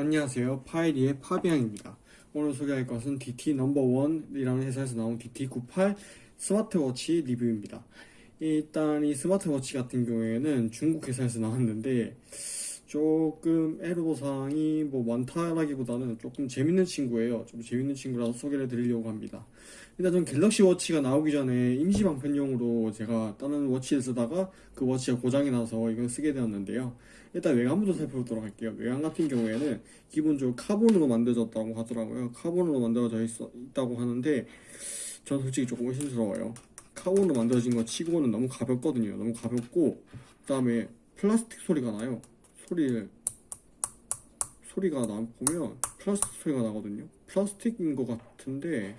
안녕하세요. 파이리의 파비앙입니다. 오늘 소개할 것은 DT No.1이라는 회사에서 나온 DT98 스마트워치 리뷰입니다. 일단 이 스마트워치 같은 경우에는 중국 회사에서 나왔는데 조금 애로사항이 뭐 많다라기보다는 조금 재밌는 친구예요. 좀 재밌는 친구라서 소개를 드리려고 합니다. 일단 전 갤럭시 워치가 나오기 전에 임시 방편용으로 제가 다른 watch를 쓰다가 그 watch가 고장이 나서 이걸 쓰게 되었는데요. 일단 외관부터 살펴보도록 할게요. 외관 같은 경우에는 기본적으로 카본으로 만들어졌다고 하더라고요. 카본으로 만들어져 있, 있다고 하는데 전 솔직히 조금 의심스러워요. 카본으로 만들어진 거 치고는 너무 가볍거든요. 너무 가볍고 그 다음에 플라스틱 소리가 나요. 소리를 소리가 나 보면 플라스틱 소리가 나거든요. 플라스틱인 것 같은데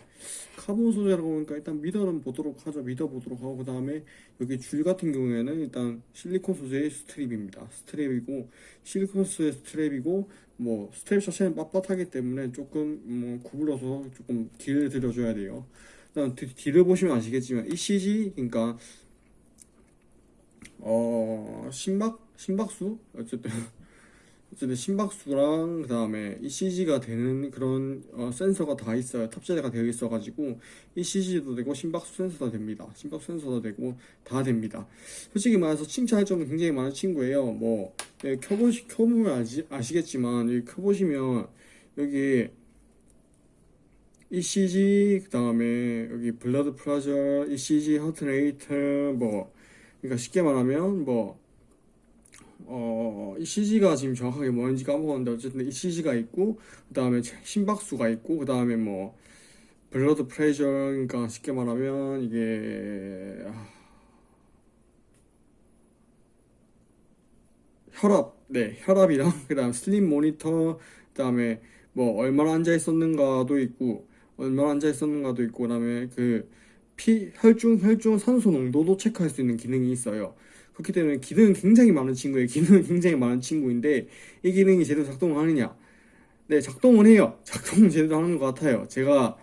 카본 소재라고 하니까 일단 믿어는 보도록 하죠. 믿어 보도록 하고 그 다음에 여기 줄 같은 경우에는 일단 실리콘 소재의 strip입니다. strap이고 실리콘 소재 strap이고 뭐 스트랩 자체는 빳빳하기 때문에 조금 뭐 구부려서 조금 길을 들여줘야 돼요. 일단 뒤를 보시면 아시겠지만 ECG 그러니까 어 심박 심박수? 어쨌든 어쨌든 심박수랑 그 다음에 ECG가 되는 그런 어, 센서가 다 있어요. 탑재가 되어 있어 가지고 ECG도 되고 심박수 센서도 됩니다. 심박수 센서도 되고 다 됩니다. 솔직히 말해서 칭찬할 점은 굉장히 많은 친구예요. 뭐 예, 켜보시, 켜보면 아시, 아시겠지만 여기 켜보시면 여기 ECG 그 다음에 여기 blood pressure ECG heart rate 뭐 그러니까 쉽게 말하면 뭐 어, ECG가 지금 정확하게 뭐인지 까먹었는데 어쨌든 ECG가 있고 그 다음에 심박수가 있고 그 다음에 뭐 blood pressure 그러니까 쉽게 말하면 이게 아, 혈압 네 혈압이랑 그 다음 sleep monitor 그 다음에 뭐 얼마나 앉아 있었는가도 있고 얼마나 앉아 있었는가도 있고 그 다음에 그 피 혈중 혈중 산소 농도도 체크할 수 있는 기능이 있어요. 그렇기 때문에 기능은 굉장히 많은 친구예요. 기능은 굉장히 많은 친구인데 이 기능이 제대로 작동을 하느냐? 네, 작동을 해요. 작동은 제대로 하는 것 같아요. 제가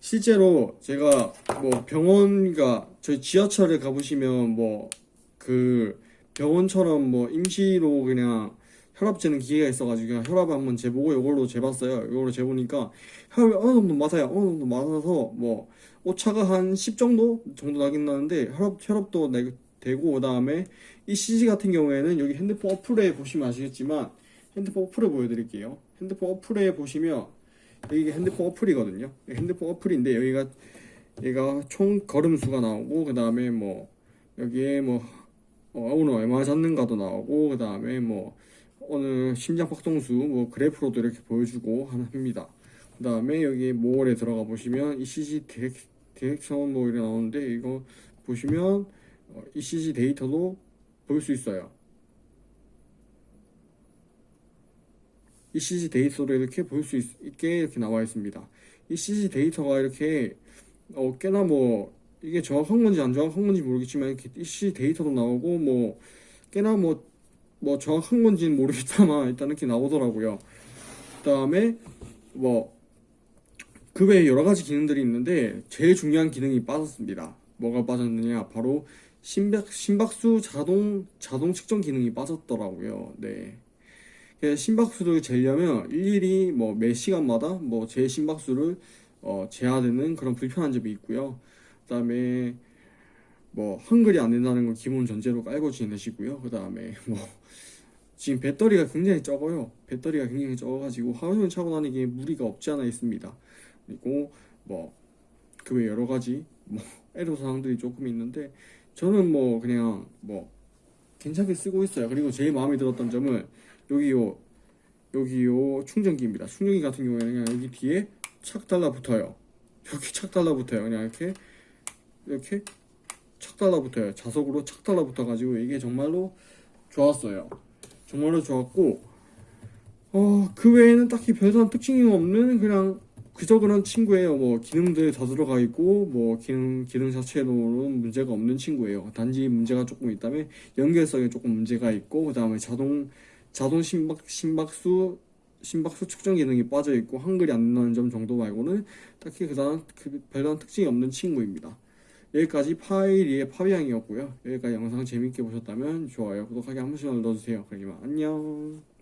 실제로 제가 뭐 병원가 저희 지하철에 가보시면 뭐 그 병원처럼 뭐 임시로 그냥 혈압 재는 기계가 있어가지고 혈압 한번 재보고 이걸로 재봤어요. 이걸로 재보니까 혈압이 어느 정도 맞아요. 어느 정도 맞아서 뭐 오차가 한 10 정도 정도 나긴 나는데 혈압 혈압도 내 되고 그 다음에 이 CG 같은 경우에는 여기 핸드폰 어플에 보시면 아시겠지만 핸드폰 어플을 보여드릴게요. 핸드폰 어플에 보시면 여기 핸드폰 어플이거든요. 핸드폰 어플인데 여기가 얘가 총 걸음수가 나오고 그 다음에 뭐 여기에 뭐 어, 오늘 얼마 잤는가도 나오고 그 다음에 뭐 오늘 심장 박동수 뭐 그래프로도 이렇게 보여주고 합니다. 그 다음에 여기 모월에 들어가 보시면 ECG 디렉, detection 뭐 이렇게 나오는데 이거 보시면 ECG 데이터도 볼 수 있어요. ECG 데이터를 이렇게 볼 수 있게 이렇게 나와 있습니다. ECG 데이터가 이렇게 어, 꽤나 뭐 이게 정확한 건지 안 정확한 건지 모르겠지만 이렇게 ECG 데이터도 나오고 뭐 꽤나 뭐, 뭐 정확한 건지는 모르겠지만 일단 이렇게 나오더라고요. 그 다음에 뭐 그 외에 여러 가지 기능들이 있는데 제일 중요한 기능이 빠졌습니다. 뭐가 빠졌느냐 바로 심박, 심박수 자동, 자동 측정 기능이 빠졌더라고요. 네. 심박수를 재려면 일일이 뭐 매 시간마다 뭐 제 심박수를 어, 재야 되는 그런 불편한 점이 있고요. 그 다음에 뭐 한글이 안 된다는 건 기본 전제로 깔고 지내시고요. 그 다음에 뭐 지금 배터리가 굉장히 적어요. 배터리가 굉장히 적어가지고 하루 종일 차고 다니기에 무리가 없지 않아 있습니다. 그리고 뭐 그 외 여러 가지 뭐 애로사항들이 조금 있는데 저는 뭐 그냥 뭐 괜찮게 쓰고 있어요. 그리고 제일 마음에 들었던 점은 여기 요 여기 요 충전기입니다. 충전기 같은 경우에는 그냥 여기 뒤에 착 달라붙어요. 이렇게 착 달라붙어요. 그냥 이렇게 이렇게 착 달라붙어요. 자석으로 착 달라붙어 가지고 이게 정말로 좋았어요. 정말로 좋았고 어, 그 외에는 딱히 별다른 특징이 없는 그냥 그저 그런 친구예요. 뭐 기능들 다 들어가 있고 뭐 기능 기능 자체로는 문제가 없는 친구예요. 단지 문제가 조금 있다면 연결성에 조금 문제가 있고 그 다음에 자동 자동 심박 심박수 심박수 측정 기능이 빠져 있고 한글이 안 나는 점 정도 말고는 딱히 그다음 그 별다른 특징이 없는 친구입니다. 여기까지 파이리의 파비앙이었고요. 여기까지 영상 재밌게 보셨다면 좋아요, 구독하기 한 번씩 눌러주세요. 그러면 안녕.